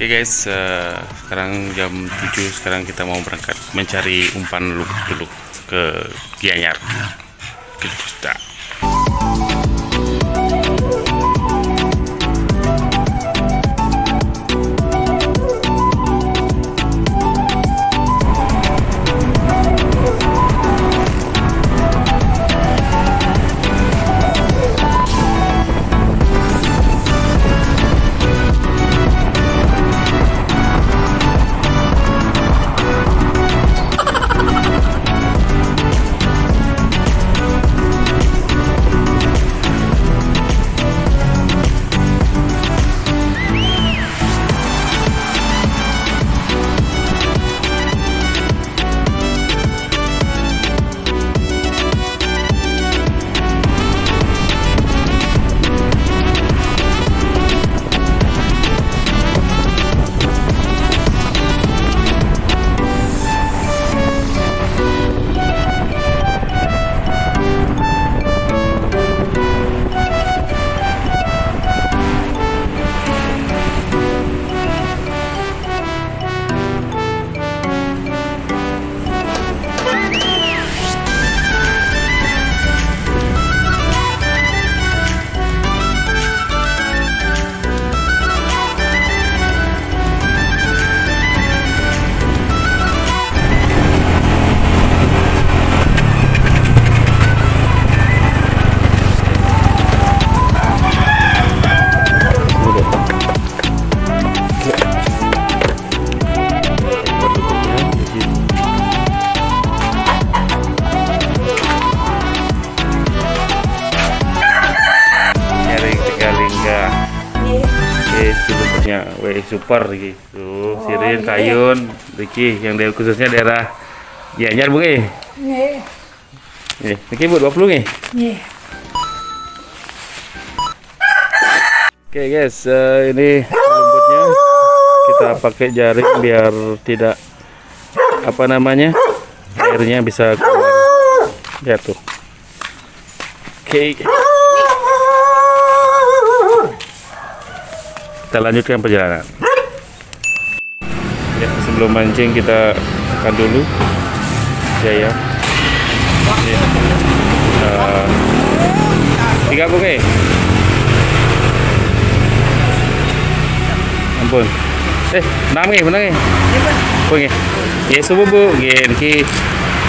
Oke guys, eh, sekarang jam 7 sekarang kita mau berangkat mencari umpan lumut dulu ke Gianyar. Kita. nyari super gitu tuh sirin kayun Riki yang dari khususnya daerah Gianyar bung eh Nggih. nih Riki buat 20 nih Nggih. oke guys eh, ini rumputnya. Kita pakai jaring biar tidak apa namanya airnya bisa keluar. Ya tuh oke. Kita lanjutkan perjalanan sebelum mancing kita makan dulu ya ya Ya. Eh, tiga bung eh ampun eh enam nih benar nih bu nih ya subuh bu gini ki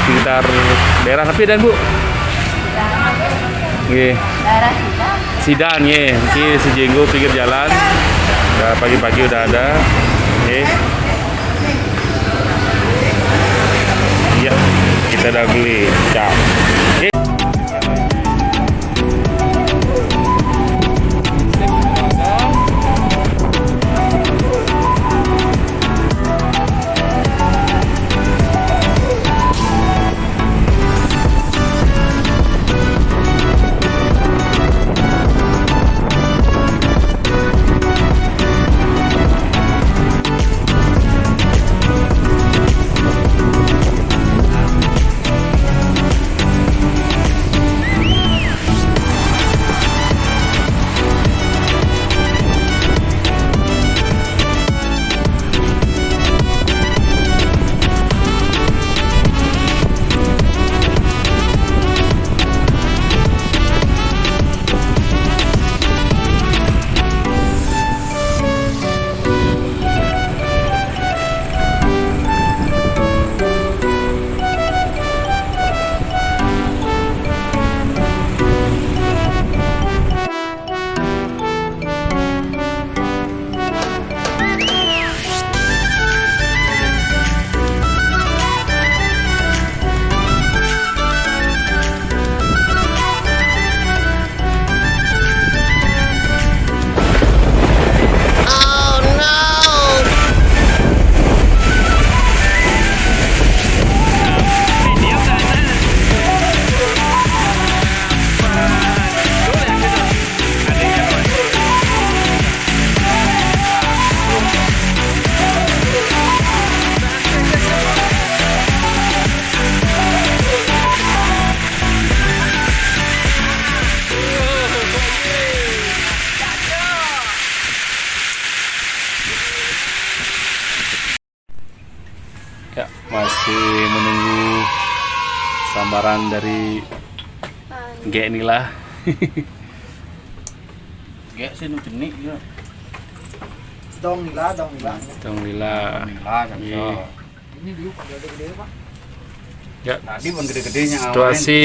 sekitar daerah tapi dan bu kita. Sidan ya, ki sejenggo pinggir jalan. Pagi-pagi udah ada. Oke. Iya, kita udah beli. Ciao. Oke. saran dari G inilah Gek sih nu jenik ya. Dong nila, dong Lila Lah kan Iya. so. Ini dulu gede-gede pak. ya Tadi pun gede-gedenya situasi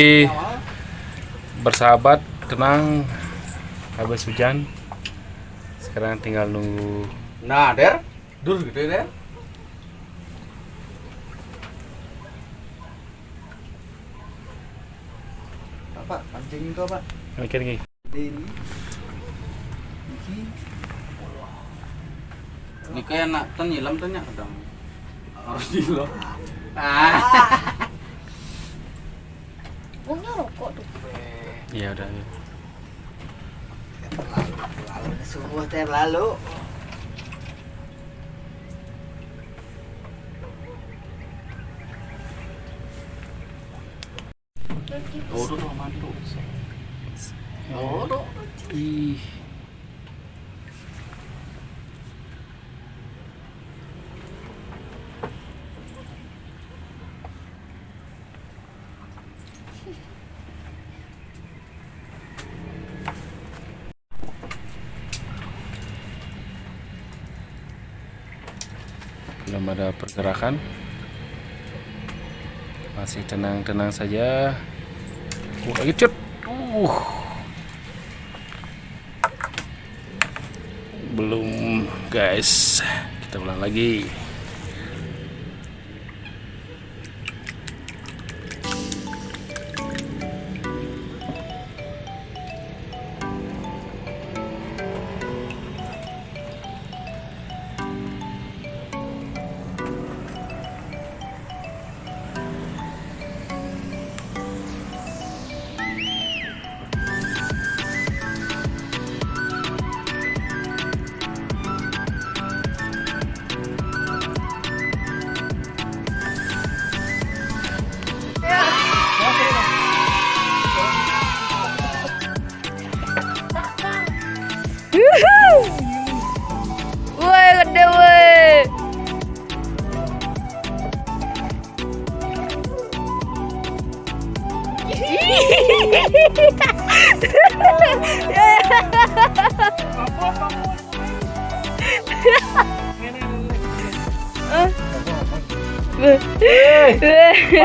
bersahabat tenang habis hujan sekarang tinggal nunggu Nah, Der. Dur gede Der. Pancing itu pak. mikir Gede ini. Iki. Ini kayak nak ten nyilam ten nya kadang. Harus nyilam. Ah. Bungnya rokok tuh. ya udah ya. Terlalu. Oh, tuh belum ada pergerakan. Masih tenang-tenang saja uh, lagi cut uh. Belum guys. Kita ulang lagi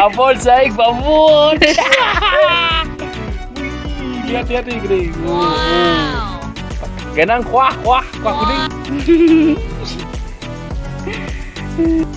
Babon saik babon. Lihat lihat nih gede. Wow. Genang kuah kuah kuah kuning.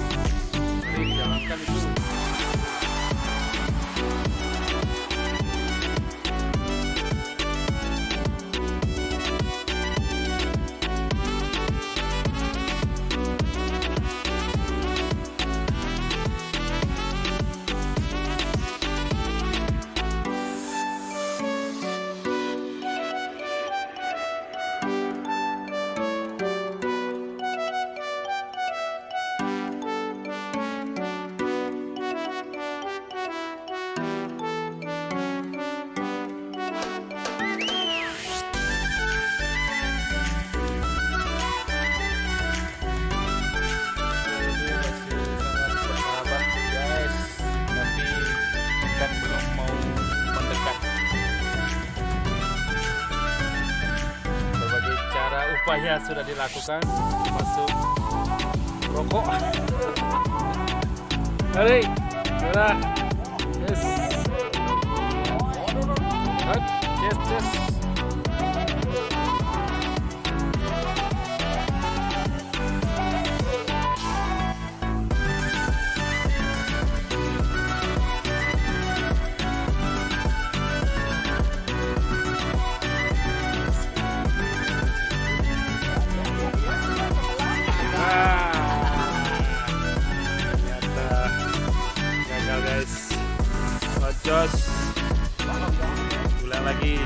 upaya sudah dilakukan, termasuk rokok. Mari, sudah. Yes. Yes, yes. Ojos ulang lagi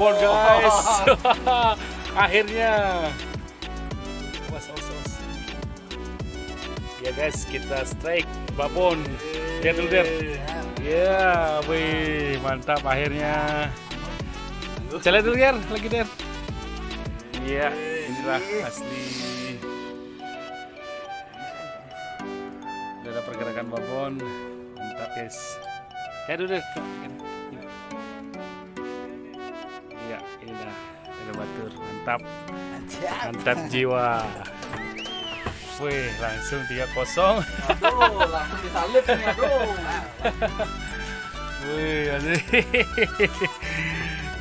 babon guys. Akhirnya. Was, was, was. Ya guys, kita strike babon. Lihat dulu Der. Ya, wih, mantap akhirnya. Saya lihat dulu Der, lagi Der. Iya, inilah asli. Udah ada pergerakan babon. Mantap guys. Ya dulu Der. Mantap. Mantap jiwa. Wih, langsung 3-0. Aduh, langsung disalip nih, aduh. Wih, asik.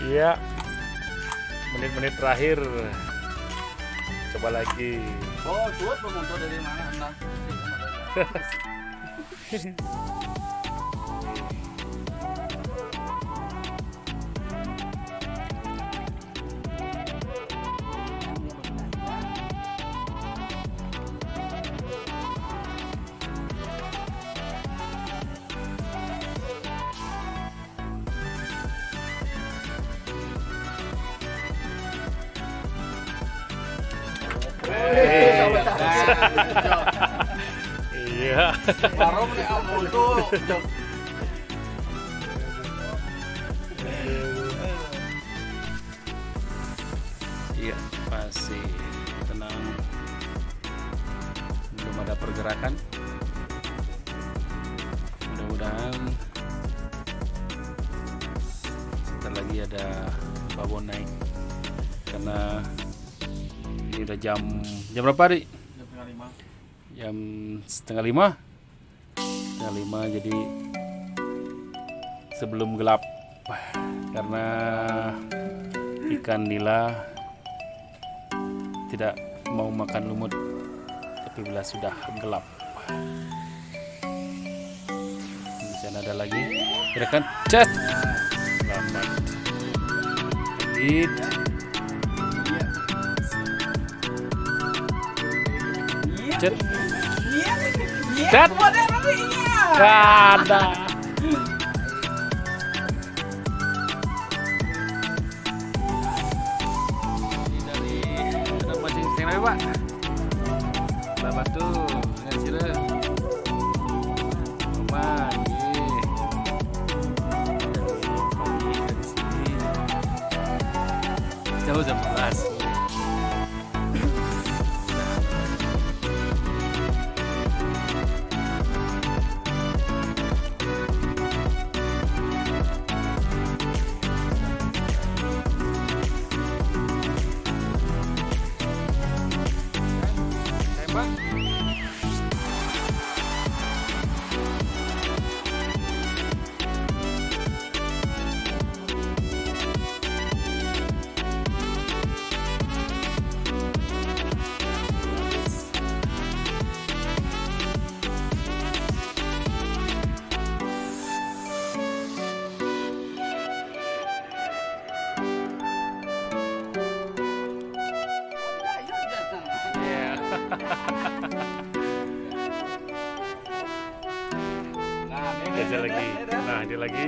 Iya. Menit-menit terakhir. Coba lagi. Oh, cuat pemuncul dari mana? Entah. Iya. Baru nih ampun tuh. Iya, masih tenang. Belum ada pergerakan. Mudah-mudahan sebentar lagi ada babon naik. Karena ini udah jam jam berapa, Ri? Jam setengah lima. Jam setengah lima. Setengah lima jadi sebelum gelap. Karena ikan nila tidak mau makan lumut tapi bila sudah gelap. Di sana ada lagi. Gerakan cat selamat. Edit cat cat ada Dia lagi. Nah, dia lagi.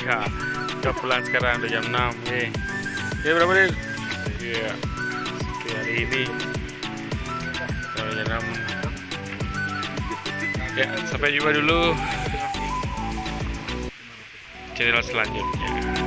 Ya, kita pulang sekarang udah jam 6 nih. Ya berapa menit? Iya. Oke, hari ini sampai jam 6. Ya, sampai jumpa dulu channel selanjutnya.